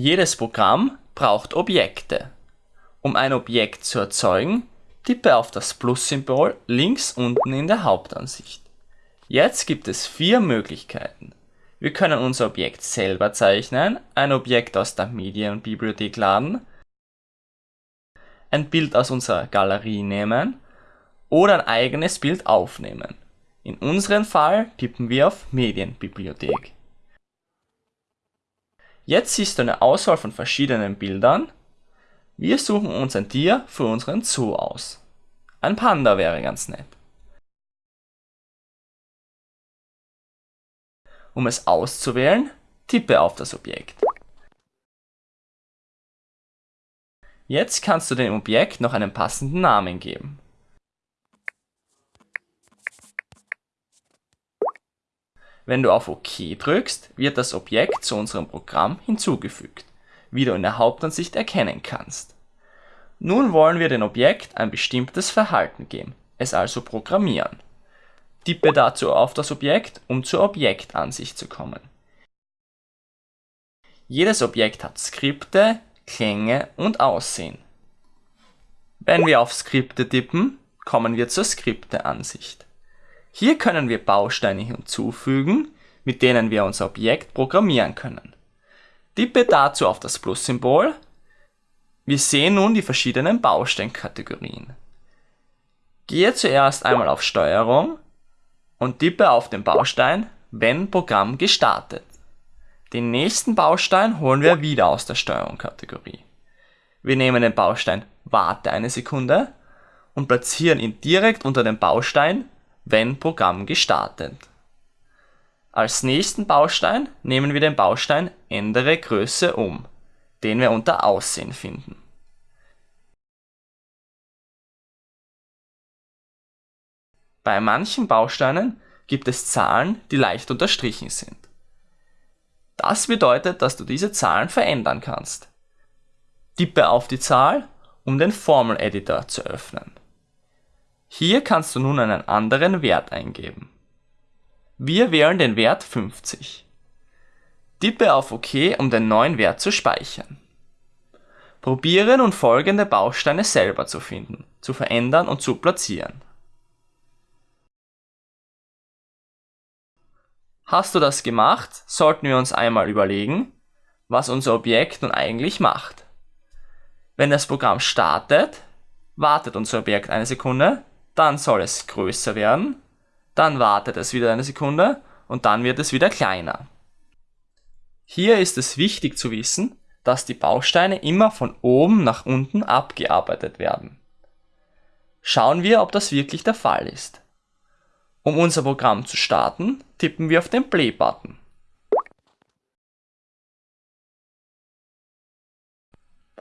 Jedes Programm braucht Objekte. Um ein Objekt zu erzeugen, tippe auf das Plus-Symbol links unten in der Hauptansicht. Jetzt gibt es vier Möglichkeiten. Wir können unser Objekt selber zeichnen, ein Objekt aus der Medienbibliothek laden, ein Bild aus unserer Galerie nehmen oder ein eigenes Bild aufnehmen. In unserem Fall tippen wir auf Medienbibliothek. Jetzt siehst du eine Auswahl von verschiedenen Bildern. Wir suchen uns ein Tier für unseren Zoo aus. Ein Panda wäre ganz nett. Um es auszuwählen, tippe auf das Objekt. Jetzt kannst du dem Objekt noch einen passenden Namen geben. Wenn du auf OK drückst, wird das Objekt zu unserem Programm hinzugefügt, wie du in der Hauptansicht erkennen kannst. Nun wollen wir dem Objekt ein bestimmtes Verhalten geben, es also programmieren. Tippe dazu auf das Objekt, um zur Objektansicht zu kommen. Jedes Objekt hat Skripte, Klänge und Aussehen. Wenn wir auf Skripte tippen, kommen wir zur Skripteansicht. Hier können wir Bausteine hinzufügen, mit denen wir unser Objekt programmieren können. Tippe dazu auf das Plus-Symbol. Wir sehen nun die verschiedenen Bausteinkategorien. Gehe zuerst einmal auf Steuerung und tippe auf den Baustein Wenn Programm gestartet. Den nächsten Baustein holen wir wieder aus der Steuerung-Kategorie. Wir nehmen den Baustein Warte eine Sekunde und platzieren ihn direkt unter dem Baustein wenn Programm gestartet. Als nächsten Baustein nehmen wir den Baustein Ändere Größe um, den wir unter Aussehen finden. Bei manchen Bausteinen gibt es Zahlen, die leicht unterstrichen sind. Das bedeutet, dass du diese Zahlen verändern kannst. Tippe auf die Zahl, um den Formel-Editor zu öffnen. Hier kannst du nun einen anderen Wert eingeben. Wir wählen den Wert 50. Tippe auf OK, um den neuen Wert zu speichern. Probiere nun folgende Bausteine selber zu finden, zu verändern und zu platzieren. Hast du das gemacht, sollten wir uns einmal überlegen, was unser Objekt nun eigentlich macht. Wenn das Programm startet, wartet unser Objekt eine Sekunde, dann soll es größer werden, dann wartet es wieder eine Sekunde und dann wird es wieder kleiner. Hier ist es wichtig zu wissen, dass die Bausteine immer von oben nach unten abgearbeitet werden. Schauen wir, ob das wirklich der Fall ist. Um unser Programm zu starten, tippen wir auf den Play-Button.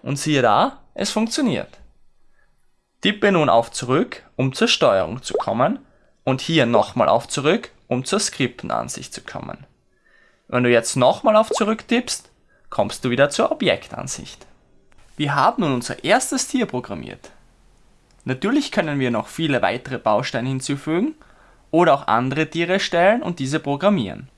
Und siehe da, es funktioniert. Tippe nun auf Zurück, um zur Steuerung zu kommen und hier nochmal auf Zurück, um zur Skriptenansicht zu kommen. Wenn du jetzt nochmal auf Zurück tippst, kommst du wieder zur Objektansicht. Wir haben nun unser erstes Tier programmiert. Natürlich können wir noch viele weitere Bausteine hinzufügen oder auch andere Tiere stellen und diese programmieren.